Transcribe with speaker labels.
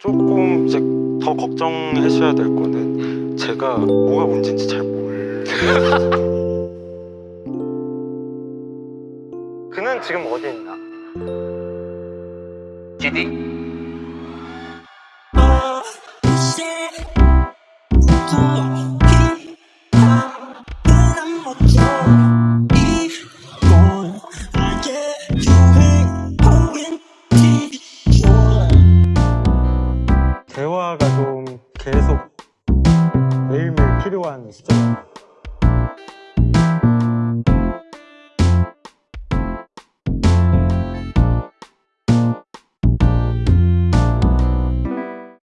Speaker 1: 조금 이제 더 걱정하셔야 될 거는 제가 뭐가 문제인지 잘 몰라요. 그는 지금 어디 있나?
Speaker 2: GD
Speaker 1: 대화가 좀 계속 매일매일 필요한 시점.